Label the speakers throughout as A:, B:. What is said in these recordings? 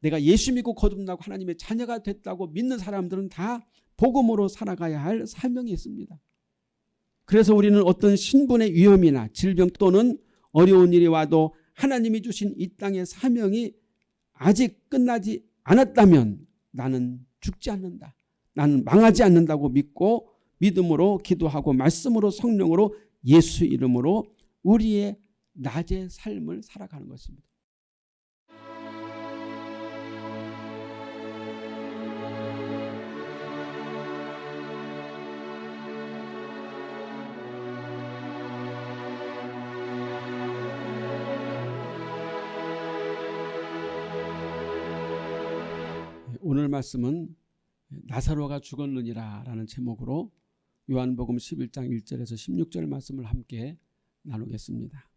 A: 내가 예수 믿고 거듭나고 하나님의 자녀가 됐다고 믿는 사람들은 다 복음으로 살아가야 할 사명이 있습니다. 그래서 우리는 어떤 신분의 위험이나 질병 또는 어려운 일이 와도 하나님이 주신 이 땅의 사명이 아직 끝나지 않았다면 나는 죽지 않는다. 나는 망하지 않는다고 믿고 믿음으로 기도하고 말씀으로 성령으로 예수 이름으로 우리의 낮의 삶을 살아가는 것입니다. 오늘 말씀은 나사로가 죽었느니라 라는 제목으로 요한복음 11장 1절에서 16절 말씀을 함께 나누겠습니다.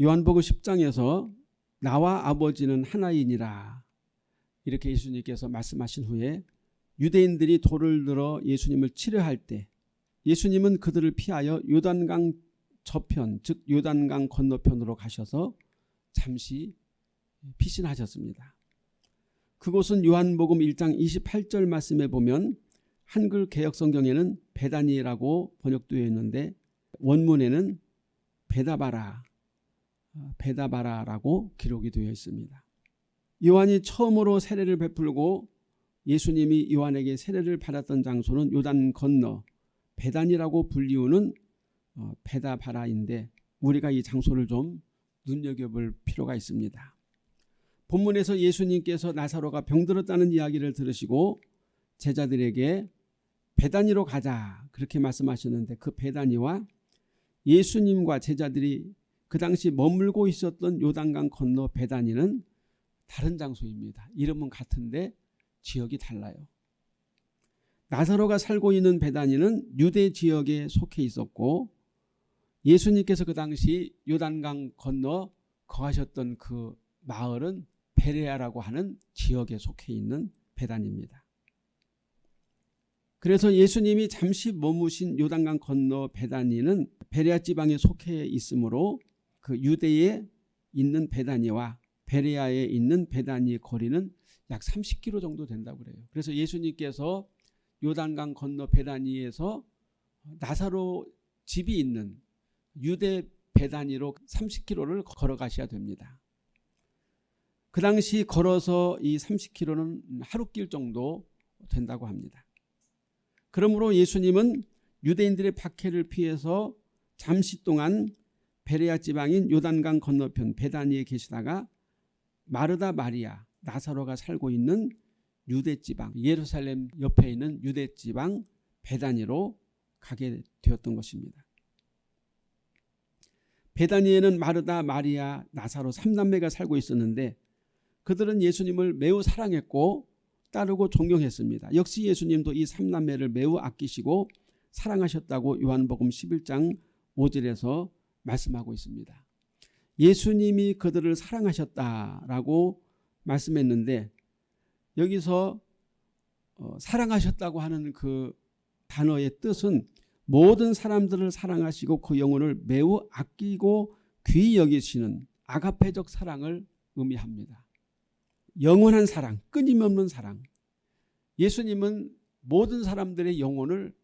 A: 요한복음 10장에서 나와 아버지는 하나이니라 이렇게 예수님께서 말씀하신 후에 유대인들이 돌을 들어 예수님을 치료할 때 예수님은 그들을 피하여 요단강 저편 즉 요단강 건너편으로 가셔서 잠시 피신하셨습니다. 그곳은 요한복음 1장 28절 말씀에 보면 한글 개혁성경에는 베다니라고 번역되어 있는데 원문에는 베다바라 어, 베다바라라고 기록이 되어 있습니다. 요한이 처음으로 세례를 베풀고 예수님이 요한에게 세례를 받았던 장소는 요단 건너 베단이라고 불리우는 어, 베다바라인데 우리가 이 장소를 좀 눈여겨볼 필요가 있습니다. 본문에서 예수님께서 나사로가 병들었다는 이야기를 들으시고 제자들에게 베다니로 가자 그렇게 말씀하셨는데 그 베다니와 예수님과 제자들이 그 당시 머물고 있었던 요단강 건너 베다니는 다른 장소입니다. 이름은 같은데 지역이 달라요. 나사로가 살고 있는 베다니는 유대 지역에 속해 있었고 예수님께서 그 당시 요단강 건너 거하셨던 그 마을은 베레아라고 하는 지역에 속해 있는 베단입니다. 그래서 예수님이 잠시 머무신 요단강 건너 베다니는 베레아 지방에 속해 있으므로 그 유대에 있는 베다니와 베레아에 있는 베다니의 거리는 약 30km 정도 된다고 그래요. 그래서 예수님께서 요단강 건너 베다니에서 나사로 집이 있는 유대 베다니로 30km를 걸어가셔야 됩니다. 그 당시 걸어서 이 30km는 하루 길 정도 된다고 합니다. 그러므로 예수님은 유대인들의 박해를 피해서 잠시 동안 베레아 지방인 요단강 건너편 베다니에 계시다가 마르다 마리아 나사로가 살고 있는 유대 지방 예루살렘 옆에 있는 유대 지방 베다니로 가게 되었던 것입니다. 베다니에는 마르다 마리아 나사로 3남매가 살고 있었는데 그들은 예수님을 매우 사랑했고 따르고 존경했습니다. 역시 예수님도 이 삼남매를 매우 아끼시고 사랑하셨다고 요한복음 11장 5절에서 말씀하고 있습니다. 예수님이 그들을 사랑하셨다라고 말씀했는데 여기서 어, 사랑하셨다고 하는 그 단어의 뜻은 모든 사람들을 사랑하시고 그 영혼을 매우 아끼고 귀히 여기시는 아가페적 사랑을 의미합니다. 영원한 사랑, 끊임없는 사랑. 예수님은 모든 사람들의 영혼을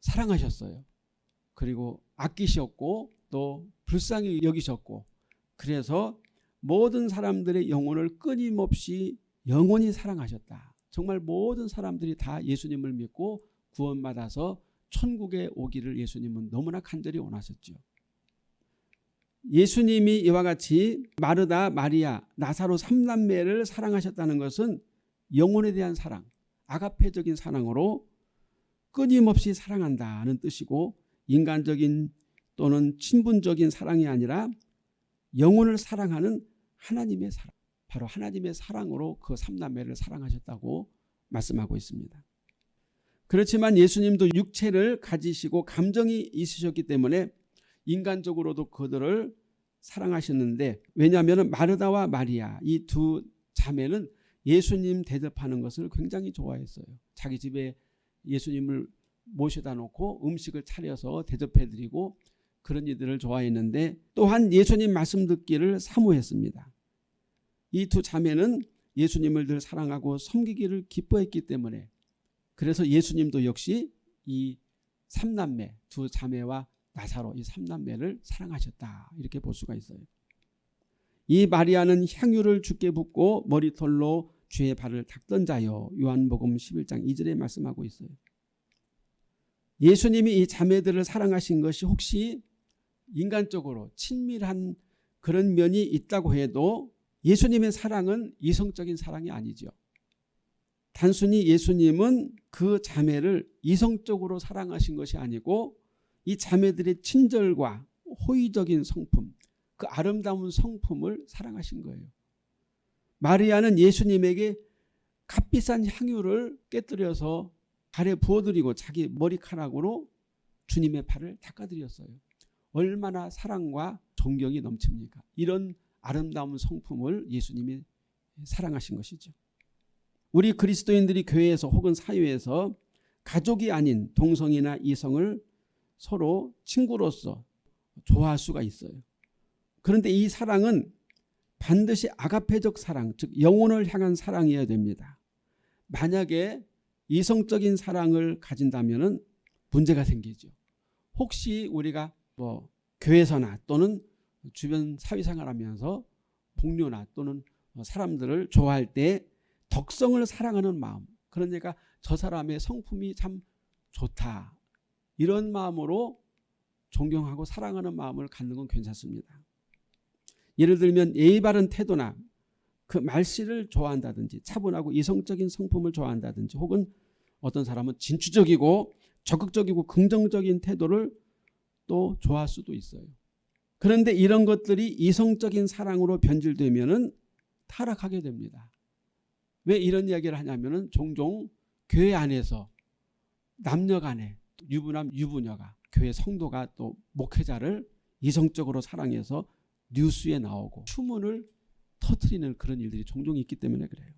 A: 사랑하셨어요. 그리고 아끼셨고 또 불쌍히 여기셨고 그래서 모든 사람들의 영혼을 끊임없이 영원히 사랑하셨다. 정말 모든 사람들이 다 예수님을 믿고 구원받아서 천국에 오기를 예수님은 너무나 간절히 원하셨죠. 예수님이 이와 같이 마르다, 마리아, 나사로 삼남매를 사랑하셨다는 것은 영혼에 대한 사랑, 아가페적인 사랑으로 끊임없이 사랑한다는 뜻이고 인간적인 또는 친분적인 사랑이 아니라 영혼을 사랑하는 하나님의 사랑, 바로 하나님의 사랑으로 그 삼남매를 사랑하셨다고 말씀하고 있습니다. 그렇지만 예수님도 육체를 가지시고 감정이 있으셨기 때문에 인간적으로도 그들을 사랑하셨는데 왜냐하면 마르다와 마리아 이 두 자매는 예수님 대접하는 것을 굉장히 좋아했어요. 자기 집에 예수님을 모셔다 놓고 음식을 차려서 대접해 드리고 그런 일들을 좋아했는데 또한 예수님 말씀 듣기를 사모했습니다. 이 두 자매는 예수님을 늘 사랑하고 섬기기를 기뻐했기 때문에 그래서 예수님도 역시 이 삼남매 두 자매와 나사로 이 삼남매를 사랑하셨다 이렇게 볼 수가 있어요. 이 마리아는 향유를 주께 붓고 머리털로 주의 발을 닦던 자요 요한복음 11장 2절에 말씀하고 있어요. 예수님이 이 자매들을 사랑하신 것이 혹시 인간적으로 친밀한 그런 면이 있다고 해도 예수님의 사랑은 이성적인 사랑이 아니죠. 단순히 예수님은 그 자매를 이성적으로 사랑하신 것이 아니고 이 자매들의 친절과 호의적인 성품, 그 아름다운 성품을 사랑하신 거예요. 마리아는 예수님에게 값비싼 향유를 깨뜨려서 발에 부어드리고 자기 머리카락으로 주님의 발을 닦아드렸어요. 얼마나 사랑과 존경이 넘칩니까? 이런 아름다운 성품을 예수님이 사랑하신 것이죠. 우리 그리스도인들이 교회에서 혹은 사회에서 가족이 아닌 동성이나 이성을 서로 친구로서 좋아할 수가 있어요. 그런데 이 사랑은 반드시 아가페적 사랑, 즉 영혼을 향한 사랑이어야 됩니다. 만약에 이성적인 사랑을 가진다면 문제가 생기죠. 혹시 우리가 뭐 교회에서나 또는 주변 사회생활 하면서 동료나 또는 사람들을 좋아할 때 덕성을 사랑하는 마음 그러니까 저 사람의 성품이 참 좋다 이런 마음으로 존경하고 사랑하는 마음을 갖는 건 괜찮습니다. 예를 들면 예의 바른 태도나 그 말씨를 좋아한다든지 차분하고 이성적인 성품을 좋아한다든지 혹은 어떤 사람은 진취적이고 적극적이고 긍정적인 태도를 또 좋아할 수도 있어요. 그런데 이런 것들이 이성적인 사랑으로 변질되면 타락하게 됩니다. 왜 이런 이야기를 하냐면 종종 교회 안에서 남녀 간에 유부남 유부녀가 교회 성도가 또 목회자를 이성적으로 사랑해서 뉴스에 나오고 추문을 터트리는 그런 일들이 종종 있기 때문에 그래요.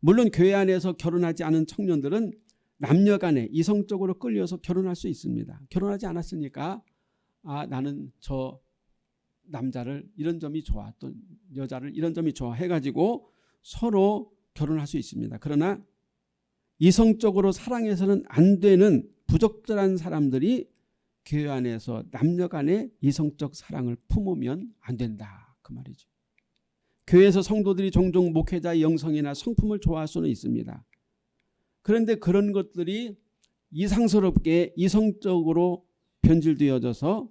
A: 물론 교회 안에서 결혼하지 않은 청년들은 남녀 간에 이성적으로 끌려서 결혼할 수 있습니다. 결혼하지 않았으니까 아 나는 저 남자를 이런 점이 좋아 또 여자를 이런 점이 좋아 해가지고 서로 결혼할 수 있습니다. 그러나 이성적으로 사랑해서는 안 되는 부적절한 사람들이 교회 안에서 남녀 간의 이성적 사랑을 품으면 안 된다. 그 말이죠. 교회에서 성도들이 종종 목회자의 영성이나 성품을 좋아할 수는 있습니다. 그런데 그런 것들이 이상스럽게 이성적으로 변질되어져서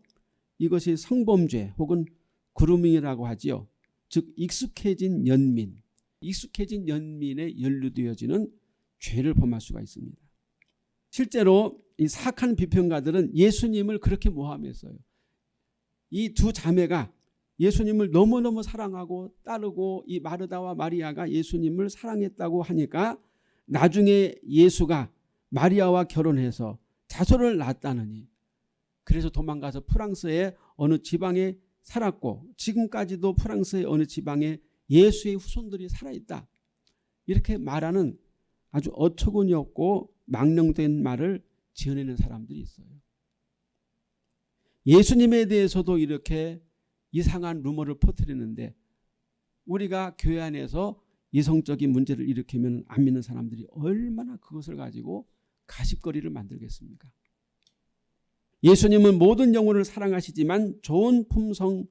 A: 이것이 성범죄 혹은 그루밍이라고 하지요. 즉 익숙해진 연민, 익숙해진 연민에 연루되어지는 죄를 범할 수가 있습니다. 실제로 이 사악한 비평가들은 예수님을 그렇게 모함했어요. 이 두 자매가 예수님을 너무너무 사랑하고 따르고 이 마르다와 마리아가 예수님을 사랑했다고 하니까 나중에 예수가 마리아와 결혼해서 자손을 낳았다느니 그래서 도망가서 프랑스의 어느 지방에 살았고 지금까지도 프랑스의 어느 지방에 예수의 후손들이 살아있다. 이렇게 말하는 아주 어처구니 없고 망령된 말을 지어내는 사람들이 있어요. 예수님에 대해서도 이렇게 이상한 루머를 퍼뜨리는데 우리가 교회 안에서 이성적인 문제를 일으키면 안 믿는 사람들이 얼마나 그것을 가지고 가십거리를 만들겠습니까? 예수님은 모든 영혼을 사랑하시지만 좋은 품성,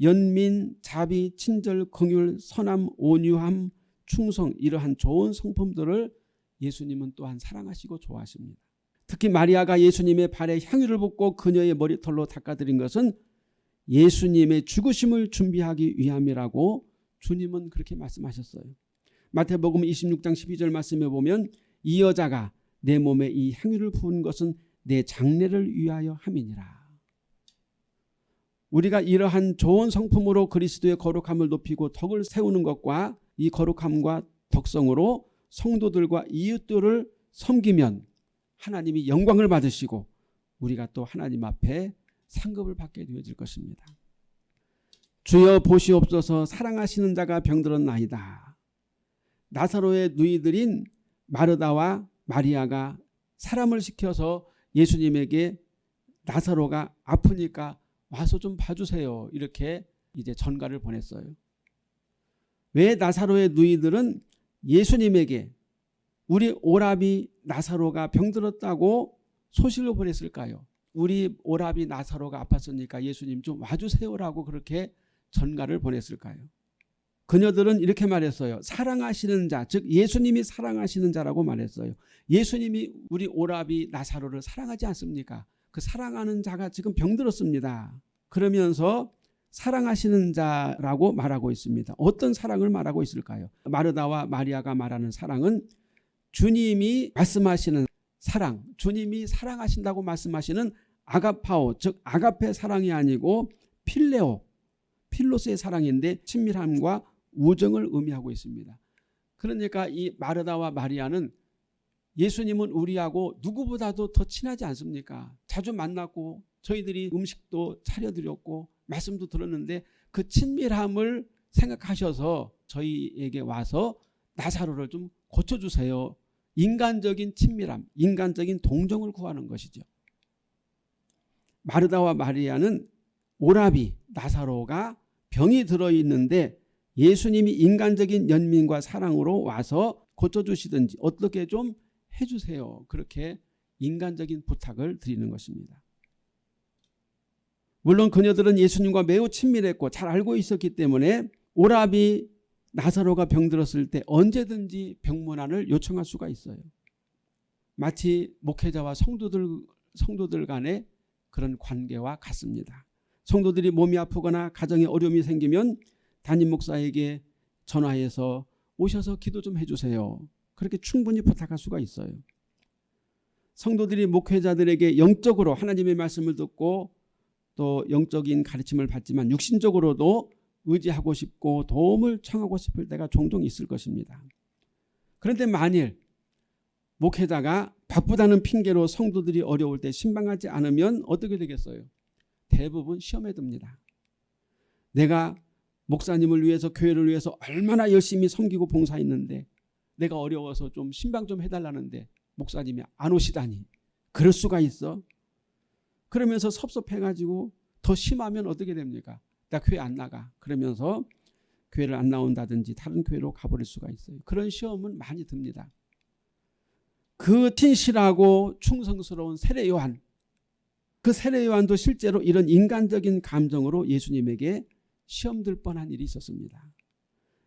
A: 연민, 자비, 친절, 긍휼, 선함, 온유함, 충성 이러한 좋은 성품들을 예수님은 또한 사랑하시고 좋아하십니다. 특히 마리아가 예수님의 발에 향유를 붓고 그녀의 머리털로 닦아드린 것은 예수님의 죽으심을 준비하기 위함이라고 주님은 그렇게 말씀하셨어요. 마태복음 26장 12절 말씀에 보면 이 여자가 내 몸에 이 향유를 부은 것은 내 장례를 위하여 함이니라. 우리가 이러한 좋은 성품으로 그리스도의 거룩함을 높이고 덕을 세우는 것과 이 거룩함과 덕성으로 성도들과 이웃들을 섬기면 하나님이 영광을 받으시고 우리가 또 하나님 앞에 상급을 받게 되어질 것입니다. 주여 보시옵소서 사랑하시는 자가 병들었나이다. 나사로의 누이들인 마르다와 마리아가 사람을 시켜서 예수님에게 나사로가 아프니까 와서 좀 봐주세요. 이렇게 이제 전가를 보냈어요. 왜 나사로의 누이들은 예수님에게 우리 오라비 나사로가 병들었다고 소식을 보냈을까요? 우리 오라비 나사로가 아팠으니까 예수님 좀 와주세요라고 그렇게 전가를 보냈을까요? 그녀들은 이렇게 말했어요. 사랑하시는 자, 즉 예수님이 사랑하시는 자라고 말했어요. 예수님이 우리 오라비 나사로를 사랑하지 않습니까? 그 사랑하는 자가 지금 병들었습니다. 그러면서 사랑하시는 자라고 말하고 있습니다. 어떤 사랑을 말하고 있을까요? 마르다와 마리아가 말하는 사랑은 주님이 말씀하시는 사랑, 주님이 사랑하신다고 말씀하시는 아가파오, 즉 아가페 사랑이 아니고 필레오, 필로스의 사랑인데 친밀함과 우정을 의미하고 있습니다. 그러니까 이 마르다와 마리아는 예수님은 우리하고 누구보다도 더 친하지 않습니까? 자주 만났고 저희들이 음식도 차려드렸고 말씀도 들었는데 그 친밀함을 생각하셔서 저희에게 와서 나사로를 좀 고쳐주세요. 인간적인 친밀함, 인간적인 동정을 구하는 것이죠. 마르다와 마리아는 오라비, 나사로가 병이 들어있는데 예수님이 인간적인 연민과 사랑으로 와서 고쳐주시든지 어떻게 좀 해주세요. 그렇게 인간적인 부탁을 드리는 것입니다. 물론 그녀들은 예수님과 매우 친밀했고 잘 알고 있었기 때문에 오라비 나사로가 병들었을 때 언제든지 병문안을 요청할 수가 있어요. 마치 목회자와 성도들, 성도들 간의 그런 관계와 같습니다. 성도들이 몸이 아프거나 가정에 어려움이 생기면 담임 목사에게 전화해서 오셔서 기도 좀 해주세요. 그렇게 충분히 부탁할 수가 있어요. 성도들이 목회자들에게 영적으로 하나님의 말씀을 듣고 또 영적인 가르침을 받지만 육신적으로도 의지하고 싶고 도움을 청하고 싶을 때가 종종 있을 것입니다. 그런데 만일 목회자가 바쁘다는 핑계로 성도들이 어려울 때 신방하지 않으면 어떻게 되겠어요? 대부분 시험에 듭니다. 내가 목사님을 위해서 교회를 위해서 얼마나 열심히 섬기고 봉사했는데 내가 어려워서 좀 신방 좀 해달라는데 목사님이 안 오시다니 그럴 수가 있어? 그러면서 섭섭해가지고 더 심하면 어떻게 됩니까? 나 교회 안 나가. 그러면서 교회를 안 나온다든지 다른 교회로 가버릴 수가 있어요. 그런 시험은 많이 듭니다. 그 틴실하고 충성스러운 세례 요한 그 세례 요한도 실제로 이런 인간적인 감정으로 예수님에게 시험들 뻔한 일이 있었습니다.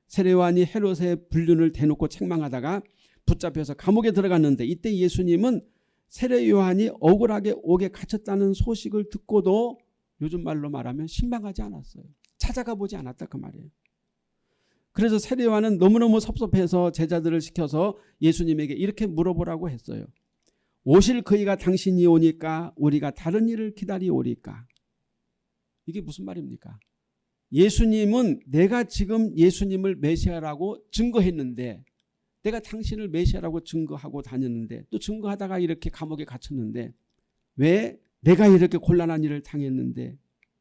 A: 세례 요한이 헤롯의 불륜을 대놓고 책망하다가 붙잡혀서 감옥에 들어갔는데 이때 예수님은 세례 요한이 억울하게 옥에 갇혔다는 소식을 듣고도 요즘 말로 말하면 신방하지 않았어요. 찾아가 보지 않았다 그 말이에요. 그래서 세례 요한은 너무너무 섭섭해서 제자들을 시켜서 예수님에게 이렇게 물어보라고 했어요. 오실 그이가 당신이 오니까 우리가 다른 일을 기다리오리까? 이게 무슨 말입니까? 예수님은 내가 지금 예수님을 메시아라고 증거했는데 내가 당신을 메시아라고 증거하고 다녔는데 또 증거하다가 이렇게 감옥에 갇혔는데 왜 내가 이렇게 곤란한 일을 당했는데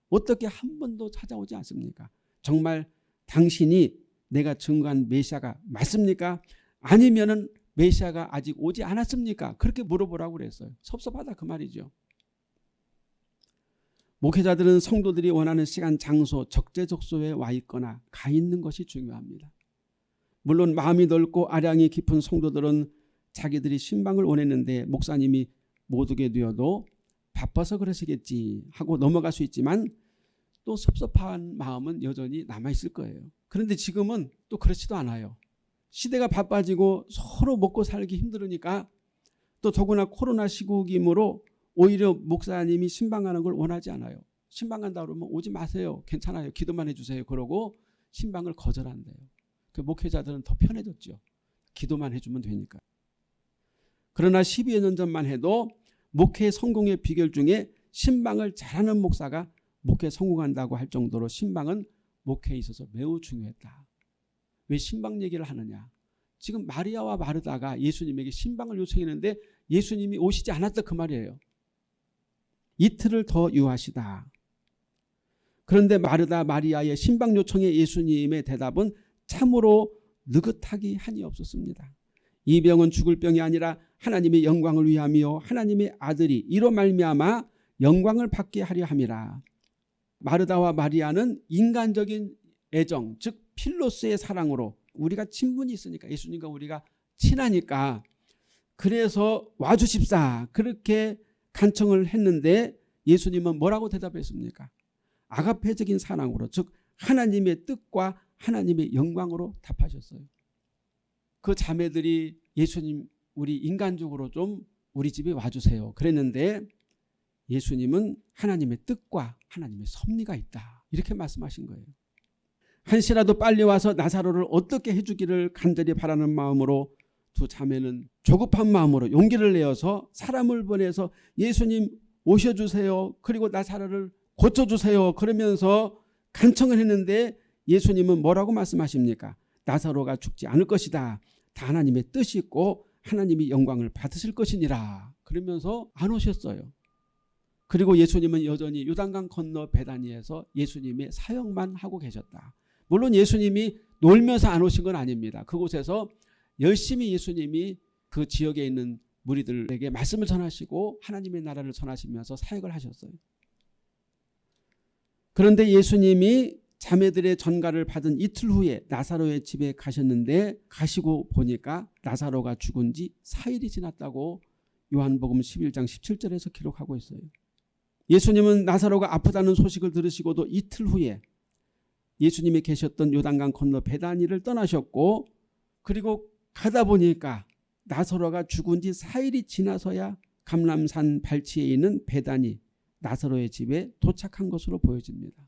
A: 어떻게 한 번도 찾아오지 않습니까? 정말 당신이 내가 증거한 메시아가 맞습니까? 아니면 은 메시아가 아직 오지 않았습니까? 그렇게 물어보라고 그랬어요. 섭섭하다 그 말이죠. 목회자들은 성도들이 원하는 시간, 장소, 적재적소에 와 있거나 가 있는 것이 중요합니다. 물론 마음이 넓고 아량이 깊은 성도들은 자기들이 신방을 원했는데 목사님이 못 오게 되어도 바빠서 그러시겠지 하고 넘어갈 수 있지만 또 섭섭한 마음은 여전히 남아있을 거예요. 그런데 지금은 또 그렇지도 않아요. 시대가 바빠지고 서로 먹고 살기 힘들으니까 또 더구나 코로나 시국이므로 오히려 목사님이 신방하는 걸 원하지 않아요. 신방한다 그러면 오지 마세요. 괜찮아요. 기도만 해주세요. 그러고 신방을 거절한대요. 그 목회자들은 더 편해졌죠. 기도만 해주면 되니까. 그러나 12여 년 전만 해도 목회 성공의 비결 중에 신방을 잘하는 목사가 목회 성공한다고 할 정도로 신방은 목회에 있어서 매우 중요했다. 왜 신방 얘기를 하느냐. 지금 마리아와 마르다가 예수님에게 신방을 요청했는데 예수님이 오시지 않았다 그 말이에요. 이틀을 더 유하시다. 그런데 마르다 마리아의 신방 요청에 예수님의 대답은 참으로 느긋하기 한이 없었습니다. 이 병은 죽을 병이 아니라 하나님의 영광을 위함이요 하나님의 아들이 이로 말미암아 영광을 받게 하려 함이라. 마르다와 마리아는 인간적인 애정 즉 필로스의 사랑으로 우리가 친분이 있으니까 예수님과 우리가 친하니까 그래서 와주십사 그렇게 간청을 했는데 예수님은 뭐라고 대답했습니까? 아가페적인 사랑으로 즉 하나님의 뜻과 하나님의 영광으로 답하셨어요. 그 자매들이 예수님 우리 인간적으로 좀 우리 집에 와주세요. 그랬는데 예수님은 하나님의 뜻과 하나님의 섭리가 있다. 이렇게 말씀하신 거예요. 한시라도 빨리 와서 나사로를 어떻게 해주기를 간절히 바라는 마음으로 두 자매는 조급한 마음으로 용기를 내어서 사람을 보내서 예수님 오셔주세요. 그리고 나사로를 고쳐주세요. 그러면서 간청을 했는데 예수님은 뭐라고 말씀하십니까? 나사로가 죽지 않을 것이다. 다 하나님의 뜻이 있고 하나님이 영광을 받으실 것이니라. 그러면서 안 오셨어요. 그리고 예수님은 여전히 요단강 건너 베다니에서 예수님의 사역만 하고 계셨다. 물론 예수님이 놀면서 안 오신 건 아닙니다. 그곳에서 열심히 예수님이 그 지역에 있는 무리들에게 말씀을 전하시고 하나님의 나라를 전하시면서 사역을 하셨어요. 그런데 예수님이 자매들의 전가를 받은 이틀 후에 나사로의 집에 가셨는데 가시고 보니까 나사로가 죽은 지 4일이 지났다고 요한복음 11장 17절에서 기록하고 있어요. 예수님은 나사로가 아프다는 소식을 들으시고도 이틀 후에 예수님이 계셨던 요단강 건너 베다니를 떠나셨고 그리고 가다 보니까 나사로가 죽은 지 4일이 지나서야 감람산 발치에 있는 베다니 나사로의 집에 도착한 것으로 보여집니다.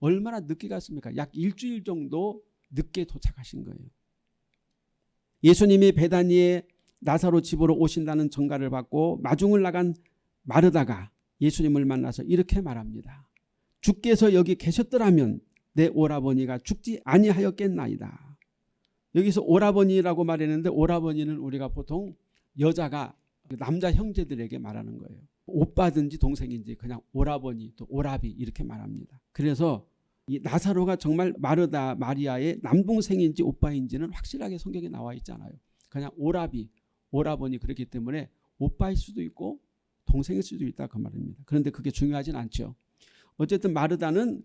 A: 얼마나 늦게 갔습니까? 약 일주일 정도 늦게 도착하신 거예요. 예수님이 베다니에 나사로 집으로 오신다는 전가를 받고 마중을 나간 마르다가 예수님을 만나서 이렇게 말합니다. 주께서 여기 계셨더라면 내 오라버니가 죽지 아니하였겠나이다. 여기서 오라버니라고 말했는데 오라버니는 우리가 보통 여자가 남자 형제들에게 말하는 거예요. 오빠든지 동생인지 그냥 오라버니 또 오라비 이렇게 말합니다. 그래서 이 나사로가 정말 마르다 마리아의 남동생인지 오빠인지는 확실하게 성경에 나와 있잖아요. 그냥 오라비 오라버니 그렇기 때문에 오빠일 수도 있고 동생일 수도 있다 그 말입니다. 그런데 그게 중요하진 않죠. 어쨌든 마르다는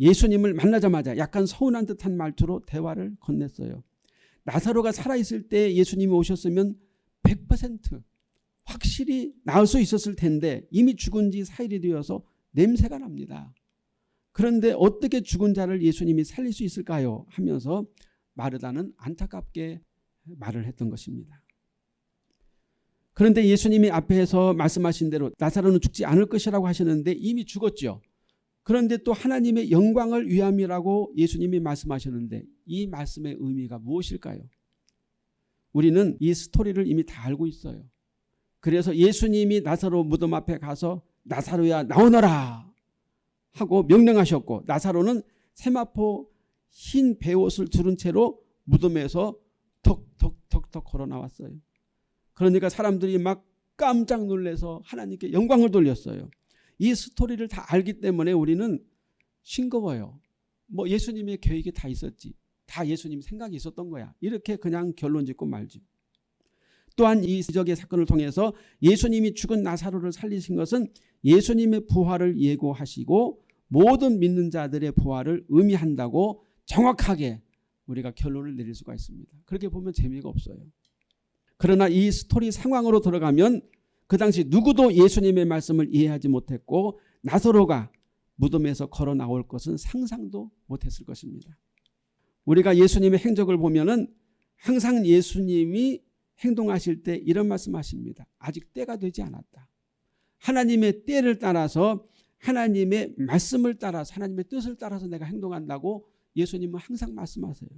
A: 예수님을 만나자마자 약간 서운한 듯한 말투로 대화를 건넸어요. 나사로가 살아있을 때 예수님이 오셨으면 100% 확실히 나을 수 있었을 텐데 이미 죽은 지 4일이 되어서 냄새가 납니다. 그런데 어떻게 죽은 자를 예수님이 살릴 수 있을까요? 하면서 마르다는 안타깝게 말을 했던 것입니다. 그런데 예수님이 앞에서 말씀하신 대로 나사로는 죽지 않을 것이라고 하셨는데 이미 죽었죠. 그런데 또 하나님의 영광을 위함이라고 예수님이 말씀하셨는데 이 말씀의 의미가 무엇일까요? 우리는 이 스토리를 이미 다 알고 있어요. 그래서 예수님이 나사로 무덤 앞에 가서 나사로야 나오너라 하고 명령하셨고 나사로는 세마포 흰 베옷을 두른 채로 무덤에서 턱턱턱턱 걸어 나왔어요. 그러니까 사람들이 막 깜짝 놀래서 하나님께 영광을 돌렸어요. 이 스토리를 다 알기 때문에 우리는 싱거워요. 뭐 예수님의 계획이 다 있었지. 다 예수님 생각이 있었던 거야. 이렇게 그냥 결론 짓고 말죠. 또한 이 기적의 사건을 통해서 예수님이 죽은 나사로를 살리신 것은 예수님의 부활을 예고하시고 모든 믿는 자들의 부활을 의미한다고 정확하게 우리가 결론을 내릴 수가 있습니다. 그렇게 보면 재미가 없어요. 그러나 이 스토리 상황으로 들어가면 그 당시 누구도 예수님의 말씀을 이해하지 못했고 나사로가 무덤에서 걸어 나올 것은 상상도 못했을 것입니다. 우리가 예수님의 행적을 보면 은 항상 예수님이 행동하실 때 이런 말씀하십니다. 아직 때가 되지 않았다. 하나님의 때를 따라서 하나님의 말씀을 따라서 하나님의 뜻을 따라서 내가 행동한다고 예수님은 항상 말씀하세요.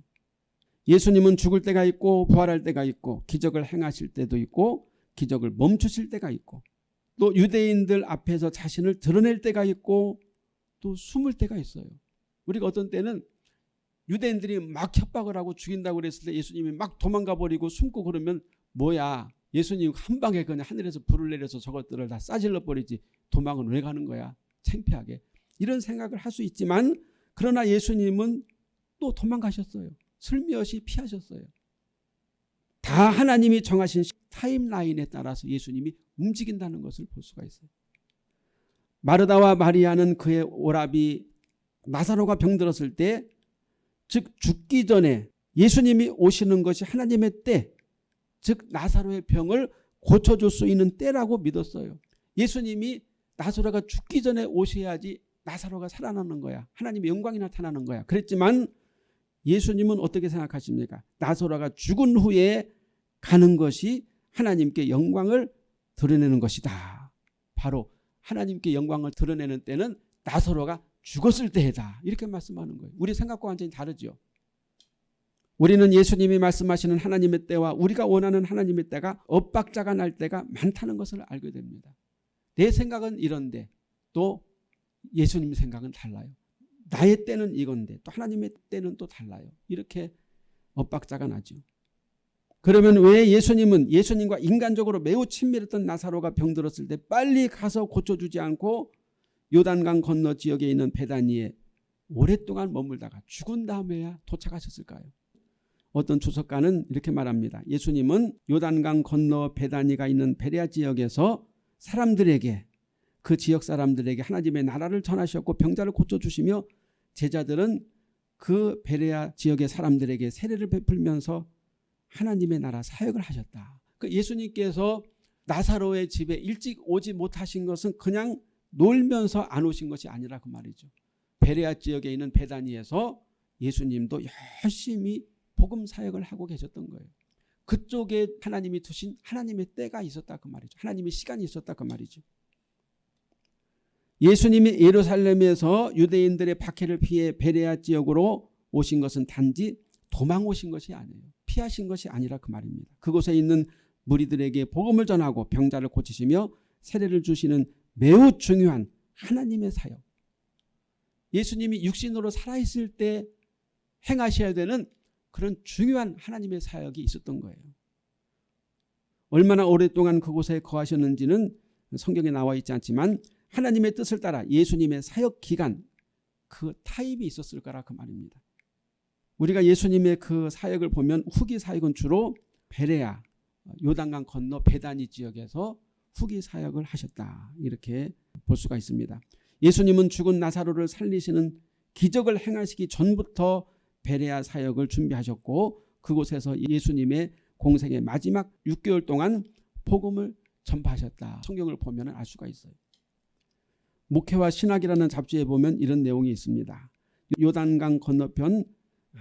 A: 예수님은 죽을 때가 있고 부활할 때가 있고 기적을 행하실 때도 있고 기적을 멈추실 때가 있고 또 유대인들 앞에서 자신을 드러낼 때가 있고 또 숨을 때가 있어요. 우리가 어떤 때는 유대인들이 막 협박을 하고 죽인다고 그랬을 때 예수님이 막 도망가 버리고 숨고 그러면 뭐야 예수님 한 방에 그냥 하늘에서 불을 내려서 저것들을 다 싸질러 버리지 도망은 왜 가는 거야 창피하게 이런 생각을 할 수 있지만 그러나 예수님은 또 도망가셨어요. 슬며시 피하셨어요. 다 하나님이 정하신 타임라인에 따라서 예수님이 움직인다는 것을 볼 수가 있어요. 마르다와 마리아는 그의 오라비 나사로가 병들었을 때 즉 죽기 전에 예수님이 오시는 것이 하나님의 때, 즉 나사로의 병을 고쳐줄 수 있는 때라고 믿었어요. 예수님이 나사로가 죽기 전에 오셔야지 나사로가 살아나는 거야. 하나님의 영광이 나타나는 거야. 그랬지만 예수님은 어떻게 생각하십니까? 나사로가 죽은 후에 가는 것이 하나님께 영광을 드러내는 것이다. 바로 하나님께 영광을 드러내는 때는 나사로가 죽었을 때다. 이렇게 말씀하는 거예요. 우리 생각과 완전히 다르죠. 우리는 예수님이 말씀하시는 하나님의 때와 우리가 원하는 하나님의 때가 엇박자가 날 때가 많다는 것을 알게 됩니다. 내 생각은 이런데 또 예수님 생각은 달라요. 나의 때는 이건데 또 하나님의 때는 또 달라요. 이렇게 엇박자가 나죠. 그러면 왜 예수님은 예수님과 인간적으로 매우 친밀했던 나사로가 병들었을 때 빨리 가서 고쳐주지 않고 요단강 건너 지역에 있는 베다니에 오랫동안 머물다가 죽은 다음에야 도착하셨을까요? 어떤 주석가는 이렇게 말합니다. 예수님은 요단강 건너 베다니가 있는 베레아 지역에서 사람들에게 그 지역 사람들에게 하나님의 나라를 전하셨고 병자를 고쳐주시며 제자들은 그 베레아 지역의 사람들에게 세례를 베풀면서 하나님의 나라 사역을 하셨다. 그 예수님께서 나사로의 집에 일찍 오지 못하신 것은 그냥 놀면서 안 오신 것이 아니라 그 말이죠. 베레아 지역에 있는 베다니에서 예수님도 열심히 복음 사역을 하고 계셨던 거예요. 그쪽에 하나님이 두신 하나님의 때가 있었다 그 말이죠. 하나님의 시간이 있었다 그 말이죠. 예수님이 예루살렘에서 유대인들의 박해를 피해 베레아 지역으로 오신 것은 단지 도망 오신 것이 아니에요. 피하신 것이 아니라 그 말입니다. 그곳에 있는 무리들에게 복음을 전하고 병자를 고치시며 세례를 주시는 매우 중요한 하나님의 사역. 예수님이 육신으로 살아있을 때 행하셔야 되는 그런 중요한 하나님의 사역이 있었던 거예요. 얼마나 오랫동안 그곳에 거하셨는지는 성경에 나와 있지 않지만 하나님의 뜻을 따라 예수님의 사역 기간 그 타입이 있었을 거라 그 말입니다. 우리가 예수님의 그 사역을 보면 후기 사역은 주로 베레아 요단강 건너 베다니 지역에서 후기 사역을 하셨다 이렇게 볼 수가 있습니다. 예수님은 죽은 나사로를 살리시는 기적을 행하시기 전부터 베레아 사역을 준비하셨고 그곳에서 예수님의 공생의 마지막 6개월 동안 복음을 전파하셨다. 성경을 보면 알 수가 있어요. 목회와 신학이라는 잡지에 보면 이런 내용이 있습니다. 요단강 건너편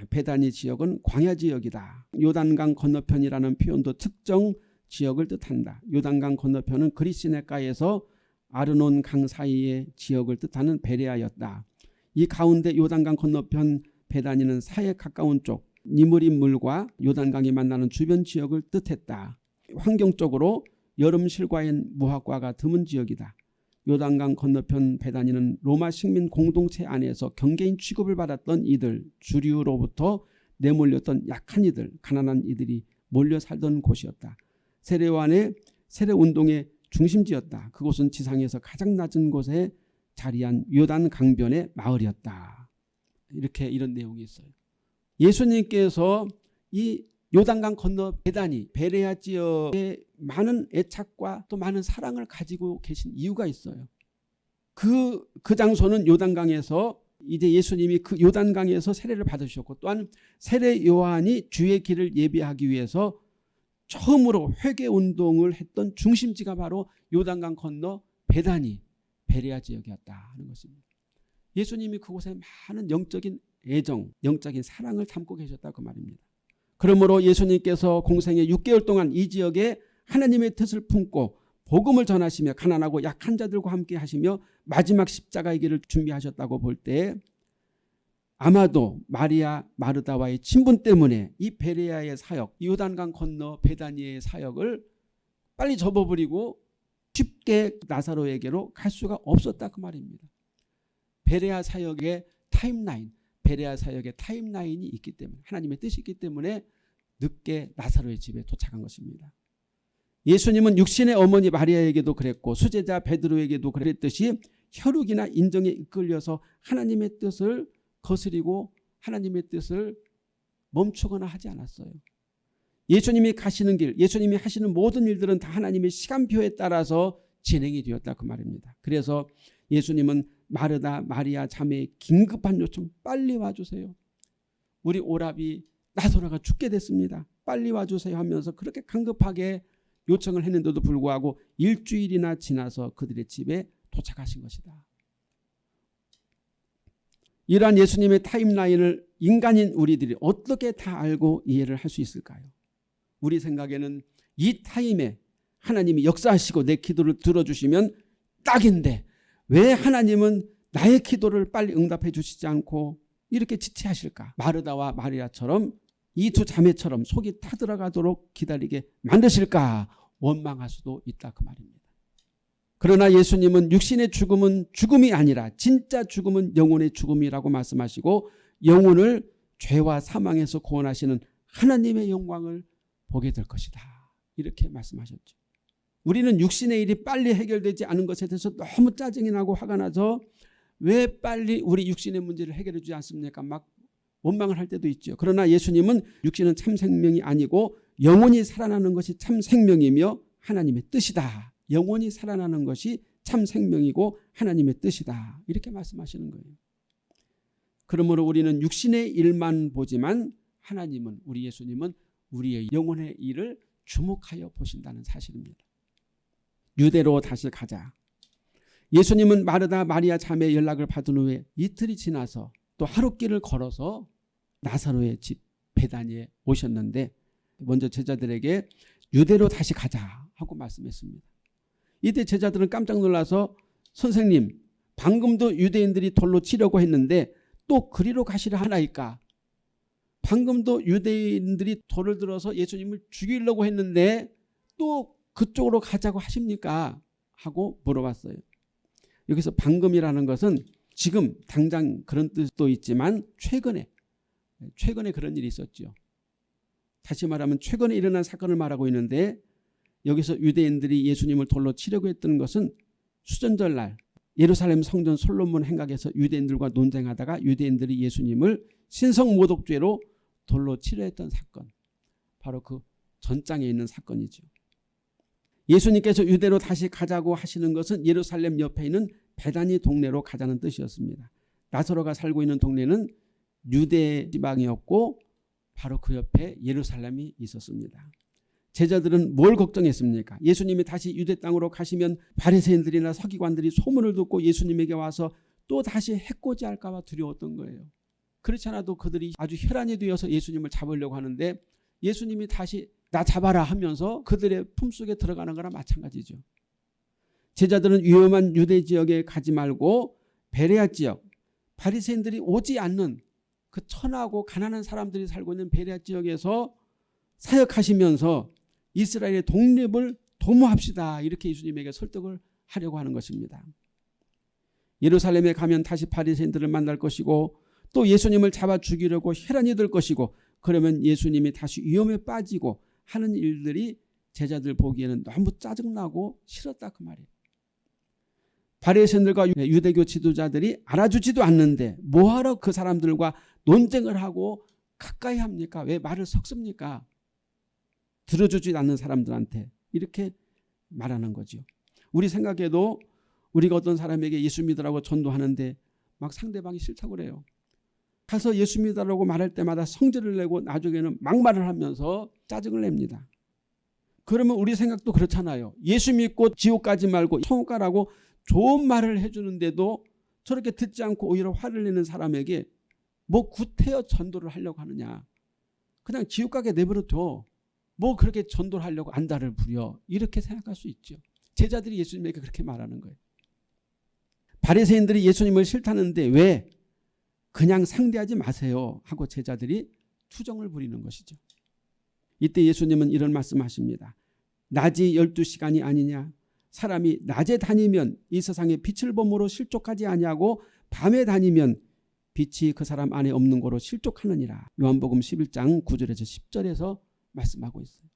A: 베다니 지역은 광야 지역이다. 요단강 건너편이라는 표현도 특정 지역을 뜻한다. 요단강 건너편은 그리스네가에서 아르논 강 사이의 지역을 뜻하는 베레아였다. 이 가운데 요단강 건너편 베다니는 사에 가까운 쪽 니무린 물과 요단강이 만나는 주변 지역을 뜻했다. 환경적으로 여름 실과인 무화과가 드문 지역이다. 요단강 건너편 베다니는 로마 식민 공동체 안에서 경계인 취급을 받았던 이들 주류로부터 내몰렸던 약한 이들 가난한 이들이 몰려 살던 곳이었다. 세례완의 세례운동의 중심지였다. 그곳은 지상에서 가장 낮은 곳에 자리한 요단 강변의 마을이었다. 이렇게 이런 내용이 있어요. 예수님께서 이 요단강 건너 베다니 베레아 지역에 많은 애착과 또 많은 사랑을 가지고 계신 이유가 있어요. 그, 그 장소는 요단강에서 이제 예수님이 그 요단강에서 세례를 받으셨고 또한 세례 요한이 주의 길을 예비하기 위해서 처음으로 회개 운동을 했던 중심지가 바로 요단강 건너 베다니 베레아 지역이었다 하는 것입니다. 예수님이 그곳에 많은 영적인 애정, 영적인 사랑을 담고 계셨다 그 말입니다. 그러므로 예수님께서 공생의 6개월 동안 이 지역에 하나님의 뜻을 품고 복음을 전하시며 가난하고 약한 자들과 함께 하시며 마지막 십자가의 길을 준비하셨다고 볼 때 아마도 마리아 마르다와의 친분 때문에 이 베레아의 사역, 요단강 건너 베다니의 사역을 빨리 접어버리고 쉽게 나사로에게로 갈 수가 없었다 그 말입니다. 베레아 사역의 타임라인, 베레아 사역의 타임라인이 있기 때문에 하나님의 뜻이 있기 때문에 늦게 나사로의 집에 도착한 것입니다. 예수님은 육신의 어머니 마리아에게도 그랬고 수제자 베드로에게도 그랬듯이 혈육이나 인정에 이끌려서 하나님의 뜻을 거스리고 하나님의 뜻을 멈추거나 하지 않았어요. 예수님이 가시는 길, 예수님이 하시는 모든 일들은 다 하나님의 시간표에 따라서 진행이 되었다 그 말입니다. 그래서 예수님은 마르다 마리아 자매의 긴급한 요청 빨리 와주세요. 우리 오랍이 나소라가 죽게 됐습니다. 빨리 와주세요 하면서 그렇게 강급하게 요청을 했는데도 불구하고 일주일이나 지나서 그들의 집에 도착하신 것이다. 이러한 예수님의 타임라인을 인간인 우리들이 어떻게 다 알고 이해를 할 수 있을까요? 우리 생각에는 이 타임에 하나님이 역사하시고 내 기도를 들어주시면 딱인데 왜 하나님은 나의 기도를 빨리 응답해 주시지 않고 이렇게 지체하실까? 마르다와 마리아처럼 이 두 자매처럼 속이 타들어가도록 기다리게 만드실까? 원망할 수도 있다 그 말입니다. 그러나 예수님은 육신의 죽음은 죽음이 아니라 진짜 죽음은 영혼의 죽음이라고 말씀하시고 영혼을 죄와 사망에서 구원하시는 하나님의 영광을 보게 될 것이다. 이렇게 말씀하셨죠. 우리는 육신의 일이 빨리 해결되지 않은 것에 대해서 너무 짜증이 나고 화가 나서 왜 빨리 우리 육신의 문제를 해결해 주지 않습니까? 막 원망을 할 때도 있죠. 그러나 예수님은 육신은 참 생명이 아니고 영원히 살아나는 것이 참 생명이며 하나님의 뜻이다. 영원히 살아나는 것이 참 생명이고 하나님의 뜻이다. 이렇게 말씀하시는 거예요. 그러므로 우리는 육신의 일만 보지만 하나님은 우리 예수님은 우리의 영혼의 일을 주목하여 보신다는 사실입니다. 유대로 다시 가자. 예수님은 마르다 마리아 자매의 연락을 받은 후에 이틀이 지나서 또 하루길을 걸어서 나사로의 집 베다니에 오셨는데 먼저 제자들에게 유대로 다시 가자 하고 말씀했습니다. 이때 제자들은 깜짝 놀라서 선생님 방금도 유대인들이 돌로 치려고 했는데 또 그리로 가시려 하나이까? 방금도 유대인들이 돌을 들어서 예수님을 죽이려고 했는데 또 그쪽으로 가자고 하십니까? 하고 물어봤어요. 여기서 방금이라는 것은 지금 당장 그런 뜻도 있지만 최근에 최근에 그런 일이 있었죠 다시 말하면 최근에 일어난 사건을 말하고 있는데 여기서 유대인들이 예수님을 돌로 치려고 했던 것은 수전절 날 예루살렘 성전 솔로몬 행각에서 유대인들과 논쟁하다가 유대인들이 예수님을 신성 모독죄로 돌로 치려했던 사건 바로 그 전장에 있는 사건이죠. 예수님께서 유대로 다시 가자고 하시는 것은 예루살렘 옆에 있는 베다니 동네로 가자는 뜻이었습니다. 나사로가 살고 있는 동네는 유대 지방이었고 바로 그 옆에 예루살렘이 있었습니다. 제자들은 뭘 걱정했습니까? 예수님이 다시 유대 땅으로 가시면 바리새인들이나 서기관들이 소문을 듣고 예수님에게 와서 또 다시 해코지할까 봐 두려웠던 거예요. 그렇지 않아도 그들이 아주 혈안이 되어서 예수님을 잡으려고 하는데 예수님이 다시 나 잡아라 하면서 그들의 품속에 들어가는 거랑 마찬가지죠. 제자들은 위험한 유대 지역에 가지 말고 베레아 지역 바리새인들이 오지 않는 그 천하고 가난한 사람들이 살고 있는 베레아 지역에서 사역하시면서 이스라엘의 독립을 도모합시다. 이렇게 예수님에게 설득을 하려고 하는 것입니다. 예루살렘에 가면 다시 바리새인들을 만날 것이고 또 예수님을 잡아 죽이려고 혈안이 될 것이고 그러면 예수님이 다시 위험에 빠지고 하는 일들이 제자들 보기에는 너무 짜증나고 싫었다 그 말이에요. 바리새인들과 유대교 지도자들이 알아주지도 않는데 뭐하러 그 사람들과 논쟁을 하고 가까이 합니까? 왜 말을 섞습니까? 들어주지 않는 사람들한테 이렇게 말하는 거죠. 우리 생각에도 우리가 어떤 사람에게 예수 믿으라고 전도하는데 막 상대방이 싫다고 그래요. 가서 예수 믿으라고 말할 때마다 성질을 내고 나중에는 막말을 하면서 짜증을 냅니다. 그러면 우리 생각도 그렇잖아요. 예수 믿고 지옥 가지 말고 천국 가라고 좋은 말을 해주는데도 저렇게 듣지 않고 오히려 화를 내는 사람에게 뭐 구태여 전도를 하려고 하느냐. 그냥 지옥 가게 내버려 둬. 뭐 그렇게 전도를 하려고 안달을 부려 이렇게 생각할 수 있죠. 제자들이 예수님에게 그렇게 말하는 거예요. 바리새인들이 예수님을 싫다는데 왜 그냥 상대하지 마세요 하고 제자들이 투정을 부리는 것이죠. 이때 예수님은 이런 말씀하십니다. 낮이 12시간이 아니냐 사람이 낮에 다니면 이 세상에 빛을 범으로 실족하지 아니하고 밤에 다니면 빛이 그 사람 안에 없는 거로 실족하느니라. 요한복음 11장 9절에서 10절에서 말씀하고 있어요.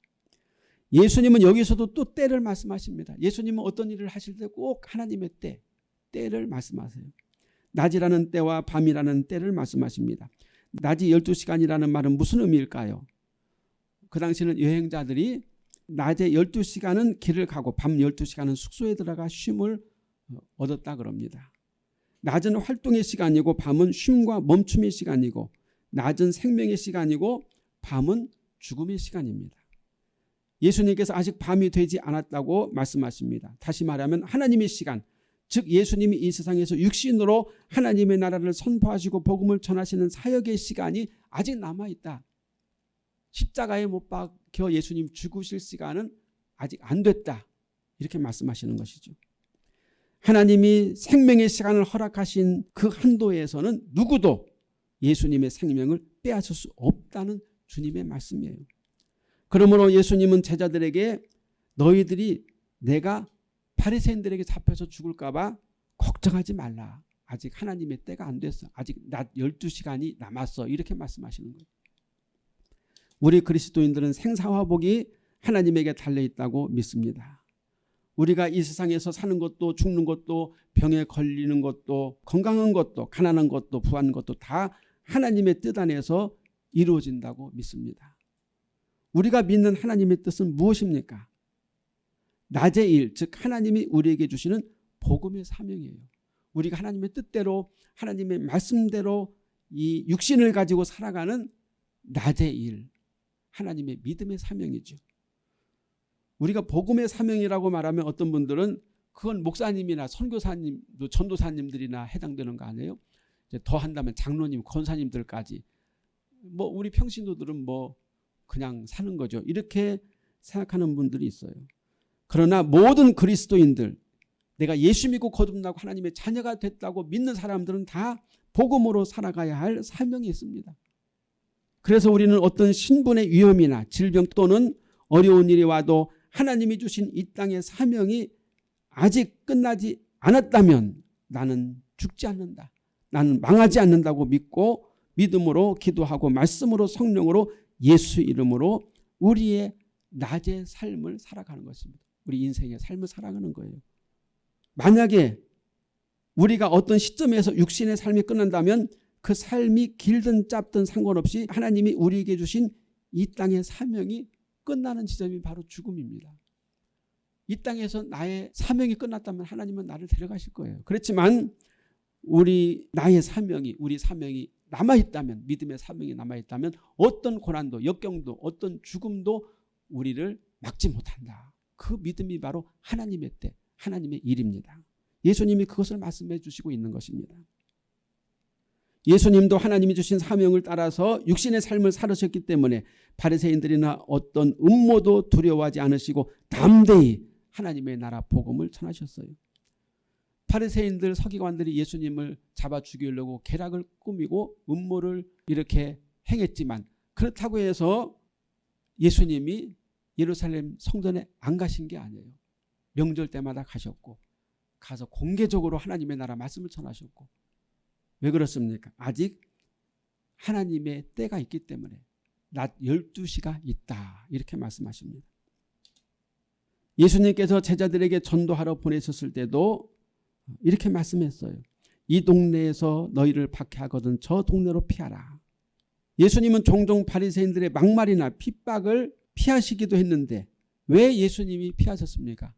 A: 예수님은 여기서도 또 때를 말씀하십니다. 예수님은 어떤 일을 하실 때 꼭 하나님의 때, 때를 말씀하세요. 낮이라는 때와 밤이라는 때를 말씀하십니다. 낮이 12시간이라는 말은 무슨 의미일까요? 그 당시는 여행자들이 낮에 12시간은 길을 가고 밤 12시간은 숙소에 들어가 쉼을 얻었다 그럽니다. 낮은 활동의 시간이고 밤은 쉼과 멈춤의 시간이고 낮은 생명의 시간이고 밤은 죽음의 시간입니다. 예수님께서 아직 밤이 되지 않았다고 말씀하십니다. 다시 말하면 하나님의 시간, 즉 예수님이 이 세상에서 육신으로 하나님의 나라를 선포하시고 복음을 전하시는 사역의 시간이 아직 남아있다. 십자가에 못 박혀 예수님 죽으실 시간은 아직 안 됐다. 이렇게 말씀하시는 것이죠. 하나님이 생명의 시간을 허락하신 그 한도에서는 누구도 예수님의 생명을 빼앗을 수 없다는 주님의 말씀이에요. 그러므로 예수님은 제자들에게 너희들이 내가 바리새인들에게 잡혀서 죽을까 봐 걱정하지 말라. 아직 하나님의 때가 안 됐어. 아직 낮 12시간이 남았어. 이렇게 말씀하시는 거예요. 우리 그리스도인들은 생사화복이 하나님에게 달려있다고 믿습니다. 우리가 이 세상에서 사는 것도 죽는 것도 병에 걸리는 것도 건강한 것도 가난한 것도 부한 것도 다 하나님의 뜻 안에서 이루어진다고 믿습니다. 우리가 믿는 하나님의 뜻은 무엇입니까? 낮의 일, 즉 하나님이 우리에게 주시는 복음의 사명이에요. 우리가 하나님의 뜻대로 하나님의 말씀대로 이 육신을 가지고 살아가는 낮의 일, 하나님의 믿음의 사명이죠. 우리가 복음의 사명이라고 말하면 어떤 분들은 그건 목사님이나 선교사님, 전도사님들이나 해당되는 거 아니에요? 더 한다면 장로님, 권사님들까지 뭐 우리 평신도들은 뭐 그냥 사는 거죠. 이렇게 생각하는 분들이 있어요. 그러나 모든 그리스도인들 내가 예수 믿고 거듭나고 하나님의 자녀가 됐다고 믿는 사람들은 다 복음으로 살아가야 할 사명이 있습니다. 그래서 우리는 어떤 신분의 위험이나 질병 또는 어려운 일이 와도 하나님이 주신 이 땅의 사명이 아직 끝나지 않았다면 나는 죽지 않는다. 나는 망하지 않는다고 믿고 믿음으로 기도하고 말씀으로 성령으로 예수 이름으로 우리의 낮의 삶을 살아가는 것입니다. 우리 인생의 삶을 살아가는 거예요. 만약에 우리가 어떤 시점에서 육신의 삶이 끝난다면 그 삶이 길든 짧든 상관없이 하나님이 우리에게 주신 이 땅의 사명이 끝나는 지점이 바로 죽음입니다. 이 땅에서 나의 사명이 끝났다면 하나님은 나를 데려가실 거예요. 그렇지만 우리 나의 사명이 우리 사명이 남아있다면 믿음의 사명이 남아있다면 어떤 고난도 역경도 어떤 죽음도 우리를 막지 못한다. 그 믿음이 바로 하나님의 때 하나님의 일입니다. 예수님이 그것을 말씀해 주시고 있는 것입니다. 예수님도 하나님이 주신 사명을 따라서 육신의 삶을 살으셨기 때문에 바리새인들이나 어떤 음모도 두려워하지 않으시고 담대히 하나님의 나라 복음을 전하셨어요. 바리새인들 서기관들이 예수님을 잡아 죽이려고 계략을 꾸미고 음모를 이렇게 행했지만 그렇다고 해서 예수님이 예루살렘 성전에 안 가신 게 아니에요. 명절 때마다 가셨고 가서 공개적으로 하나님의 나라 말씀을 전하셨고 왜 그렇습니까? 아직 하나님의 때가 있기 때문에 낮 12시가 있다 이렇게 말씀하십니다. 예수님께서 제자들에게 전도하러 보내셨을 때도 이렇게 말씀했어요. 이 동네에서 너희를 박해하거든 저 동네로 피하라. 예수님은 종종 바리새인들의 막말이나 핍박을 피하시기도 했는데 왜 예수님이 피하셨습니까?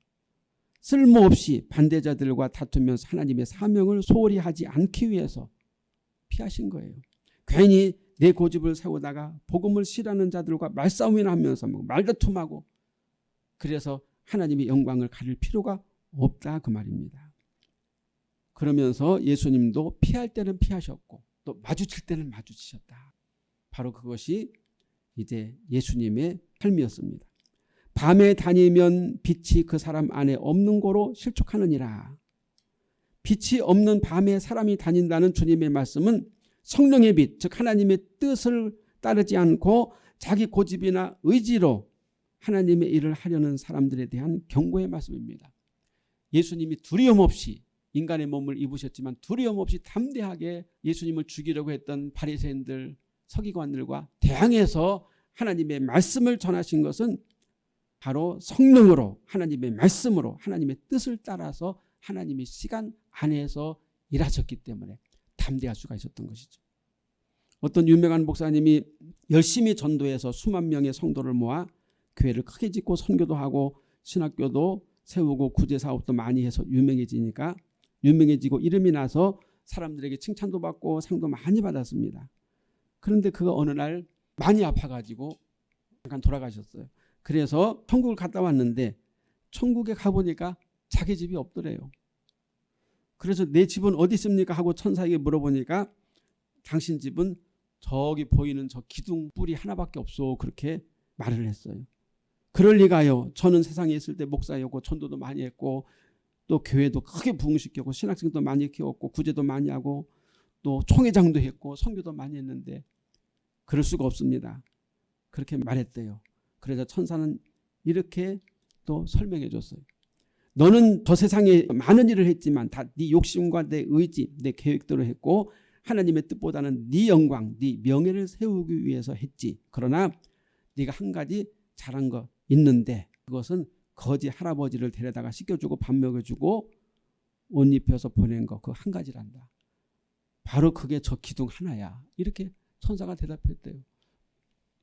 A: 쓸모없이 반대자들과 다투면서 하나님의 사명을 소홀히 하지 않기 위해서 피하신 거예요. 괜히 내 고집을 세우다가 복음을 싫어하는 자들과 말싸움이나 하면서 뭐 말다툼하고 그래서 하나님의 영광을 가릴 필요가 없다 그 말입니다. 그러면서 예수님도 피할 때는 피하셨고 또 마주칠 때는 마주치셨다. 바로 그것이 이제 예수님의 삶이었습니다. 밤에 다니면 빛이 그 사람 안에 없는 거로 실족하느니라. 빛이 없는 밤에 사람이 다닌다는 주님의 말씀은 성령의 빛, 즉 하나님의 뜻을 따르지 않고 자기 고집이나 의지로 하나님의 일을 하려는 사람들에 대한 경고의 말씀입니다. 예수님이 두려움 없이 인간의 몸을 입으셨지만 두려움 없이 담대하게 예수님을 죽이려고 했던 바리새인들 서기관들과 대항해서 하나님의 말씀을 전하신 것은 바로 성령으로 하나님의 말씀으로 하나님의 뜻을 따라서 하나님의 시간 안에서 일하셨기 때문에 담대할 수가 있었던 것이죠. 어떤 유명한 목사님이 열심히 전도해서 수만 명의 성도를 모아 교회를 크게 짓고 선교도 하고 신학교도 세우고 구제사업도 많이 해서 유명해지니까 유명해지고 이름이 나서 사람들에게 칭찬도 받고 상도 많이 받았습니다. 그런데 그가 어느 날 많이 아파가지고 잠깐 돌아가셨어요. 그래서 천국을 갔다 왔는데 천국에 가보니까 자기 집이 없더래요. 그래서 내 집은 어디 있습니까 하고 천사에게 물어보니까 당신 집은 저기 보이는 저 기둥 뿌리 하나밖에 없어 그렇게 말을 했어요. 그럴 리가요. 저는 세상에 있을 때 목사였고 전도도 많이 했고 또 교회도 크게 부흥시켰고 신학생도 많이 키웠고 구제도 많이 하고 또 총회장도 했고 선교도 많이 했는데 그럴 수가 없습니다. 그렇게 말했대요. 그래서 천사는 이렇게 또 설명해 줬어요. 너는 저 세상에 많은 일을 했지만 다 네 욕심과 내 의지, 내 계획대로 했고 하나님의 뜻보다는 네 영광, 네 명예를 세우기 위해서 했지. 그러나 네가 한 가지 잘한 거 있는데 그것은 거지 할아버지를 데려다가 씻겨주고 밥 먹여주고 옷 입혀서 보낸 거 그 한 가지란다. 바로 그게 저 기둥 하나야. 이렇게 천사가 대답했대요.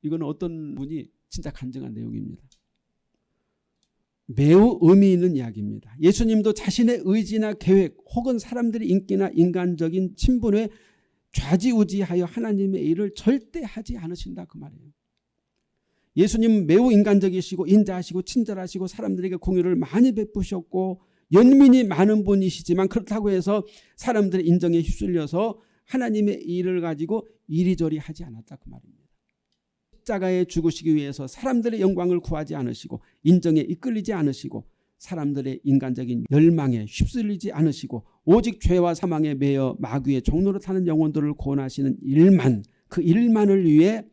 A: 이거는 어떤 분이 진짜 간증한 내용입니다. 매우 의미 있는 이야기입니다. 예수님도 자신의 의지나 계획 혹은 사람들의 인기나 인간적인 친분에 좌지우지하여 하나님의 일을 절대 하지 않으신다 그 말이에요. 예수님은 매우 인간적이시고 인자하시고 친절하시고 사람들에게 공유를 많이 베푸셨고 연민이 많은 분이시지만 그렇다고 해서 사람들의 인정에 휩쓸려서 하나님의 일을 가지고 이리저리 하지 않았다 그 말입니다. 십자가에 죽으시기 위해서 사람들의 영광을 구하지 않으시고 인정에 이끌리지 않으시고 사람들의 인간적인 열망에 휩쓸리지 않으시고 오직 죄와 사망에 매여 마귀의 종로로 타는 영혼들을 구원하시는 일만 그 일만을 위해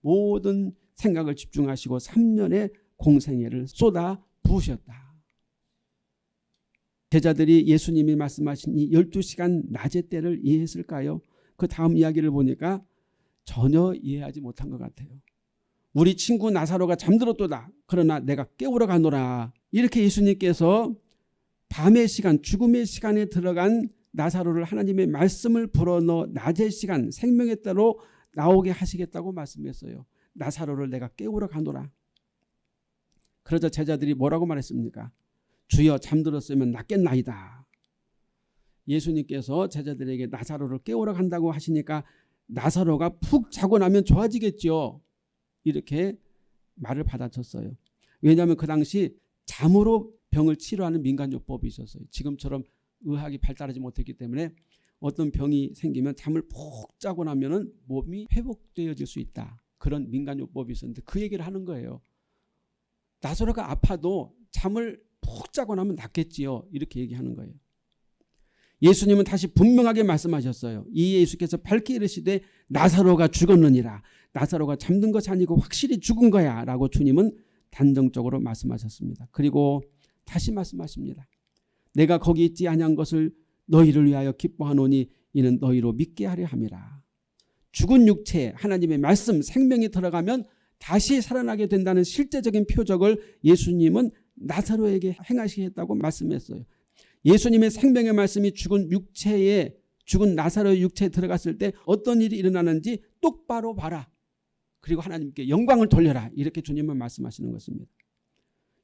A: 모든 생각을 집중하시고 3년의 공생애를 쏟아 부으셨다. 제자들이 예수님이 말씀하신 이 12시간 낮의 때를 이해했을까요? 그 다음 이야기를 보니까 전혀 이해하지 못한 것 같아요. 우리 친구 나사로가 잠들었도다. 그러나 내가 깨우러 가노라. 이렇게 예수님께서 밤의 시간, 죽음의 시간에 들어간 나사로를 하나님의 말씀을 불어넣어 낮의 시간, 생명의 때로 나오게 하시겠다고 말씀했어요. 나사로를 내가 깨우러 가노라. 그러자 제자들이 뭐라고 말했습니까? 주여 잠들었으면 낫겠나이다. 예수님께서 제자들에게 나사로를 깨우러 간다고 하시니까 나사로가 푹 자고 나면 좋아지겠죠. 이렇게 말을 받아쳤어요. 왜냐하면 그 당시 잠으로 병을 치료하는 민간요법이 있었어요. 지금처럼 의학이 발달하지 못했기 때문에 어떤 병이 생기면 잠을 푹 자고 나면 몸이 회복되어질 수 있다. 그런 민간요법이 있었는데 그 얘기를 하는 거예요. 나사로가 아파도 잠을 푹 자고 나면 낫겠지요. 이렇게 얘기하는 거예요. 예수님은 다시 분명하게 말씀하셨어요. 이 예수께서 밝히 이르시되 나사로가 죽었느니라. 나사로가 잠든 것이 아니고 확실히 죽은 거야 라고 주님은 단정적으로 말씀하셨습니다. 그리고 다시 말씀하십니다. 내가 거기 있지 아니한 것을 너희를 위하여 기뻐하노니 이는 너희로 믿게 하려 함이라. 죽은 육체에 하나님의 말씀 생명이 들어가면 다시 살아나게 된다는 실제적인 표적을 예수님은 나사로에게 행하시겠다고 말씀했어요. 예수님의 생명의 말씀이 죽은 육체에 죽은 나사로의 육체에 들어갔을 때 어떤 일이 일어나는지 똑바로 봐라. 그리고 하나님께 영광을 돌려라. 이렇게 주님은 말씀하시는 것입니다.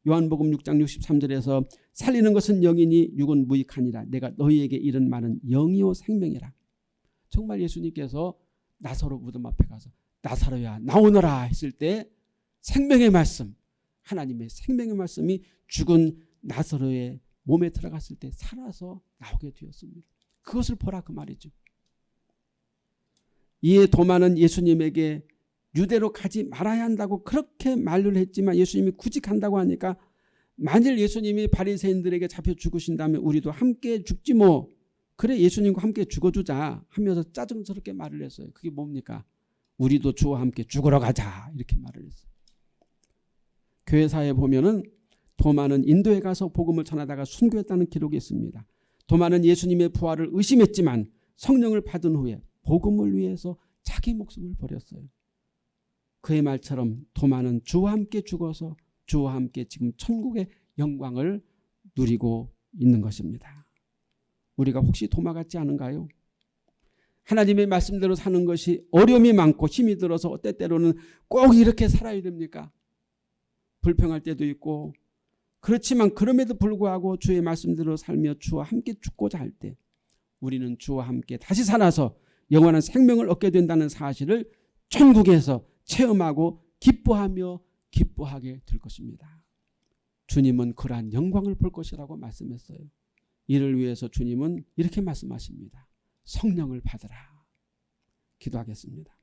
A: 요한복음 6장 63절에서 살리는 것은 영이니 육은 무익하니라. 내가 너희에게 이른 말은 영이요 생명이라. 정말 예수님께서 나사로 무덤 앞에 가서 나사로야 나오너라 했을 때 생명의 말씀 하나님의 생명의 말씀이 죽은 나사로의 몸에 들어갔을 때 살아서 나오게 되었습니다. 그것을 보라 그 말이죠. 이에 도마는 예수님에게 유대로 가지 말아야 한다고 그렇게 말을 했지만 예수님이 굳이 간다고 하니까 만일 예수님이 바리새인들에게 잡혀 죽으신다면 우리도 함께 죽지 뭐 그래 예수님과 함께 죽어주자 하면서 짜증스럽게 말을 했어요. 그게 뭡니까? 우리도 주와 함께 죽으러 가자 이렇게 말을 했어요. 교회사에 보면은 도마는 인도에 가서 복음을 전하다가 순교했다는 기록이 있습니다. 도마는 예수님의 부활을 의심했지만 성령을 받은 후에 복음을 위해서 자기 목숨을 버렸어요. 그의 말처럼 도마는 주와 함께 죽어서 주와 함께 지금 천국의 영광을 누리고 있는 것입니다. 우리가 혹시 도마 같지 않은가요? 하나님의 말씀대로 사는 것이 어려움이 많고 힘이 들어서 때때로는 꼭 이렇게 살아야 됩니까? 불평할 때도 있고 그렇지만 그럼에도 불구하고 주의 말씀대로 살며 주와 함께 죽고자 할 때 우리는 주와 함께 다시 살아서 영원한 생명을 얻게 된다는 사실을 천국에서 체험하고 기뻐하며 기뻐하게 될 것입니다. 주님은 그러한 영광을 볼 것이라고 말씀했어요. 이를 위해서 주님은 이렇게 말씀하십니다. 성령을 받으라. 기도하겠습니다.